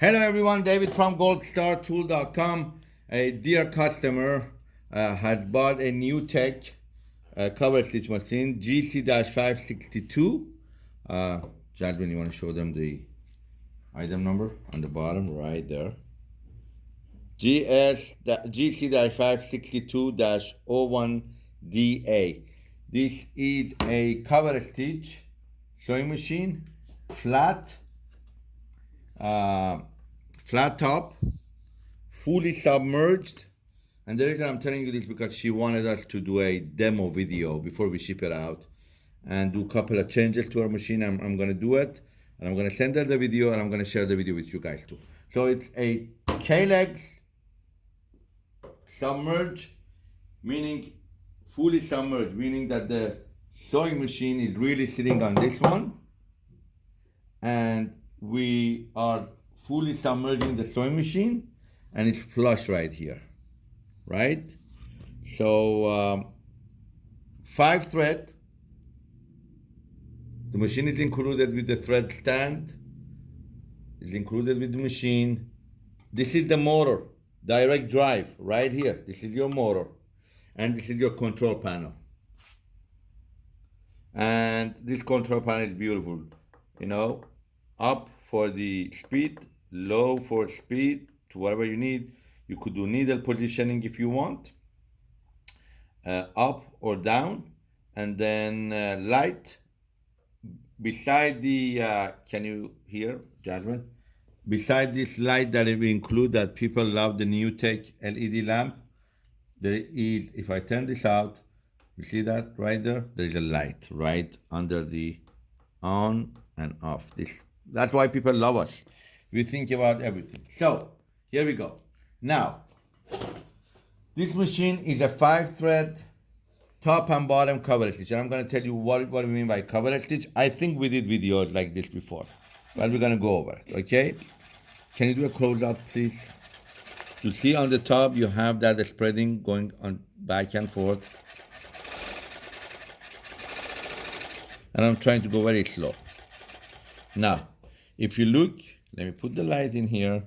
Hello everyone, David from goldstartool.com. A dear customer uh, has bought a NewTek uh, cover stitch machine, GC-562. Uh, Jasmine, you want to show them the item number on the bottom, right there. GS GC-562-01DA. This is a cover stitch sewing machine, flat, uh, flat top, fully submerged. And the reason I'm telling you this because she wanted us to do a demo video before we ship it out and do a couple of changes to our machine. I'm, I'm gonna do it and I'm gonna send her the video and I'm gonna share the video with you guys too. So it's a K-legs submerged, meaning fully submerged, meaning that the sewing machine is really sitting on this one and we are fully submerging the sewing machine and it's flush right here, right? So um, five thread, the machine is included with the thread stand, is included with the machine. This is the motor, direct drive right here. This is your motor and this is your control panel. And this control panel is beautiful, you know, up for the speed, low for speed, to whatever you need. You could do needle positioning if you want, uh, up or down, and then uh, light. Beside the, uh, can you hear, Jasmine? Beside this light that we include that people love the new tech LED lamp, there is, if I turn this out, you see that right there? There is a light right under the on and off. This That's why people love us. We think about everything. So, here we go. Now, this machine is a five thread top and bottom cover stitch. And I'm gonna tell you what, what we mean by cover stitch. I think we did videos like this before, but we're gonna go over it, okay? Can you do a close up, please? You see on the top, you have that spreading going on back and forth. And I'm trying to go very slow. Now, if you look, let me put the light in here.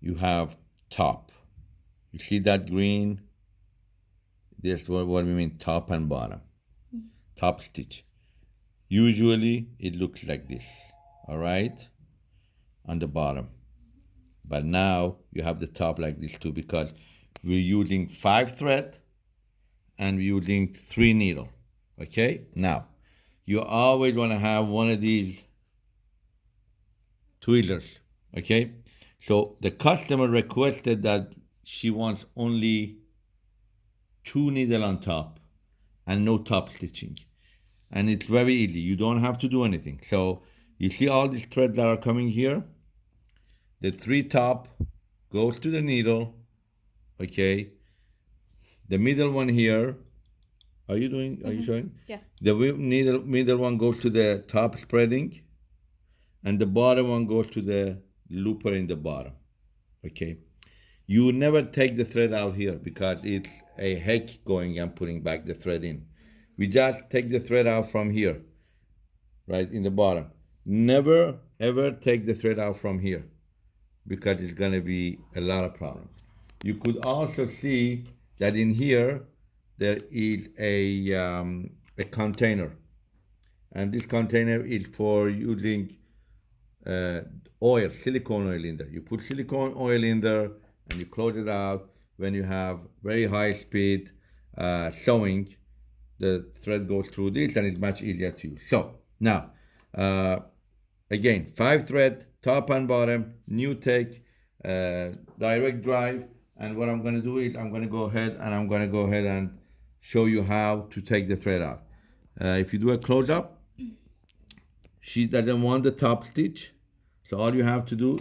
You have top. You see that green? This what, what we mean top and bottom. Top stitch. Usually it looks like this, all right? On the bottom. But now you have the top like this too because we're using five thread and we're using three needle, okay? Now, you always want to have one of these tweezers, okay? So the customer requested that she wants only two needle on top and no top stitching. And it's very easy. You don't have to do anything. So you see all these threads that are coming here? The three top goes to the needle, okay? The middle one here, are you doing, are you mm-hmm. showing? Yeah. The needle, middle one goes to the top spreading and the bottom one goes to the looper in the bottom, okay? You never take the thread out here because it's a heck going and putting back the thread in. We just take the thread out from here, right in the bottom. Never ever take the thread out from here because it's gonna be a lot of problems. You could also see that in here there is a um, a container, and this container is for using uh, oil, silicone oil in there. You put silicone oil in there and you close it out. When you have very high speed uh, sewing, the thread goes through this and it's much easier to use. So now, uh, again, five thread, top and bottom, NewTek, uh, direct drive. And what I'm gonna do is I'm gonna go ahead and I'm gonna go ahead and show you how to take the thread out. Uh, if you do a close up, she doesn't want the top stitch. So all you have to do,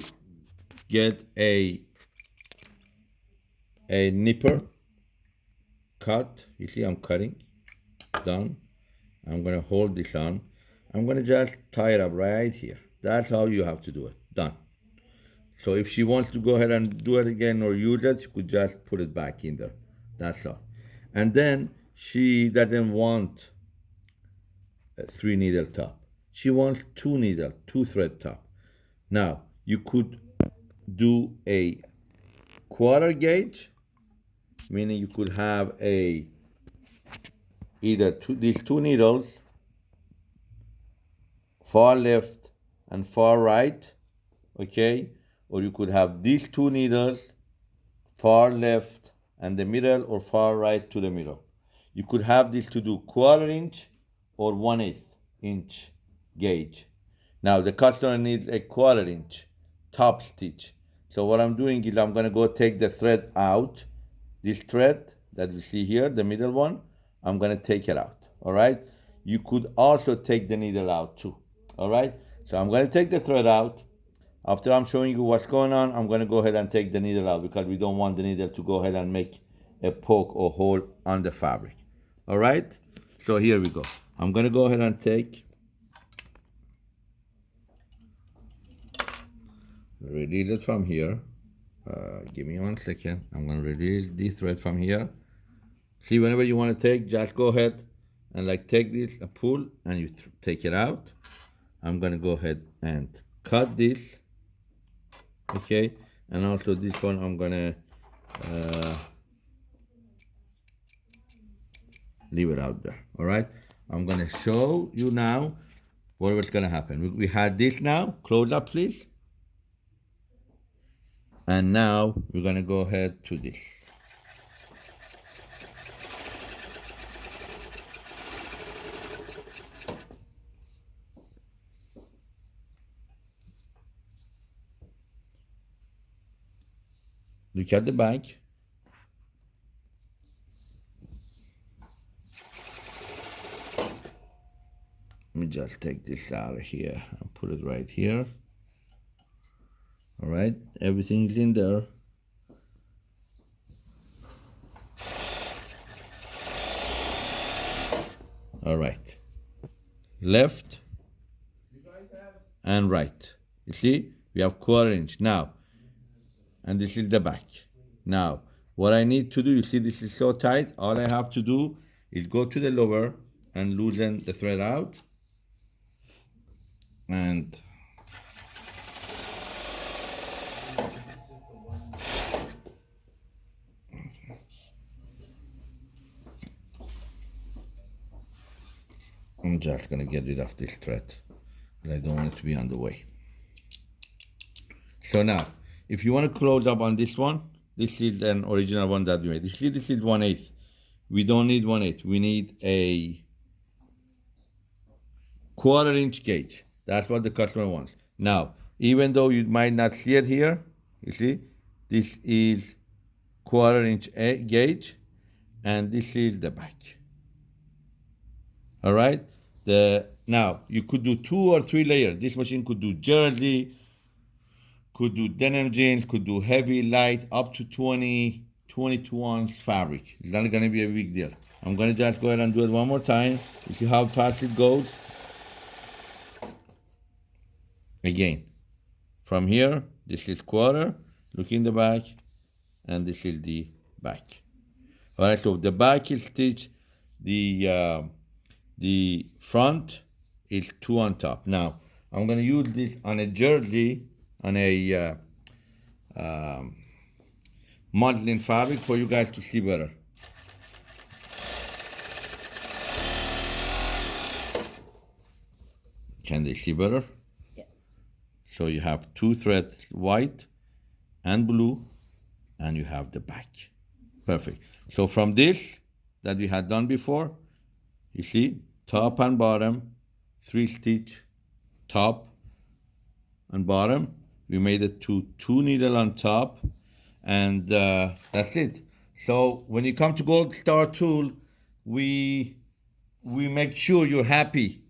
get a a nipper, cut. You see I'm cutting, done. I'm gonna hold this on. I'm gonna just tie it up right here. That's how you have to do it, done. So if she wants to go ahead and do it again or use it, she could just put it back in there. That's all. And then she doesn't want a three needle top. She wants two needle, two thread top. Now, you could do a quarter gauge, meaning you could have a either two, these two needles, far left and far right, okay? Or you could have these two needles, far left and the middle or far right to the middle. You could have this to do quarter inch or one eighth inch gauge. Now the customer needs a quarter inch top stitch. So what I'm doing is I'm gonna go take the thread out. This thread that you see here, the middle one, I'm gonna take it out, all right? You could also take the needle out too, all right? So I'm gonna take the thread out. After I'm showing you what's going on, I'm gonna go ahead and take the needle out because we don't want the needle to go ahead and make a poke or hole on the fabric, all right? So here we go. I'm gonna go ahead and take release it from here. Uh, give me one second. I'm gonna release this thread from here. See, whenever you want to take, just go ahead and like take this, a pull, and you take it out. I'm gonna go ahead and cut this, okay? And also this one, I'm gonna uh, leave it out there, all right? I'm gonna show you now what was gonna happen. We, we had this now, close up please. And now we're gonna go ahead to this. Look at the back. Let me just take this out of here and put it right here. All right, everything's in there. All right, left and right. You see, we have quarter inch now and this is the back. Now, what I need to do, you see this is so tight, all I have to do is go to the lower and loosen the thread out. And I'm just gonna get rid of this thread. I don't want it to be on the way. So now, if you want to close up on this one, this is an original one that we made. This is 1 8. We don't need 1 8. We need a quarter inch gauge. That's what the customer wants. Now, even though you might not see it here, you see, this is quarter inch gauge, and this is the back. All right. The now you could do two or three layers. This machine could do jersey, could do denim jeans, could do heavy, light, up to 20, 22 ounce fabric. It's not gonna be a big deal. I'm gonna just go ahead and do it one more time. You see how fast it goes? Again, from here, this is quarter, look in the back, and this is the back. All right, so the back is stitched, the, uh, the front is two on top. Now, I'm gonna use this on a jersey on a uh, um, muslin fabric for you guys to see better. Can they see better? Yes. So you have two threads, white and blue, and you have the back. Perfect. So from this that we had done before, you see, top and bottom, three stitch, top and bottom, we made it to two needle on top and uh, that's it. So when you come to gold star tool we we make sure you're happy.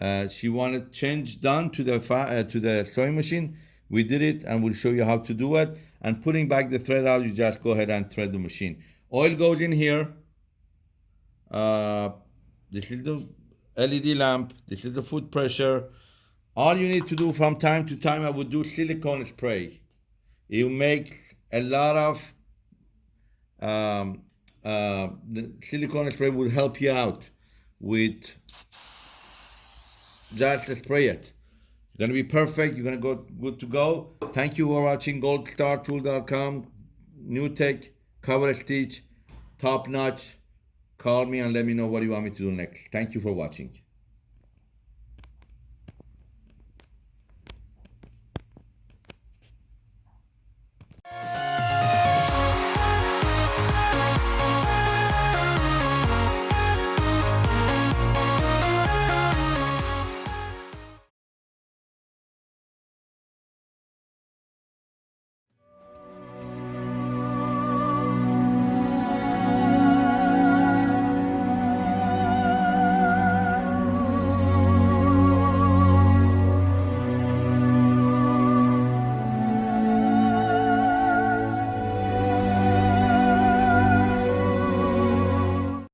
Uh, she wanted change done to the uh, to the sewing machine. We did it and we'll show you how to do it. And putting back the thread out you just go ahead and thread the machine. Oil goes in here. Uh, this is the LED lamp this is the foot pressure all you need to do from time to time, I would do silicone spray. It makes a lot of um, uh, the silicone spray will help you out with just spray it. gonna be perfect. You're gonna go good to go. Thank you for watching goldstartool.com. New tech, cover stitch, top notch. Call me and let me know what you want me to do next. Thank you for watching.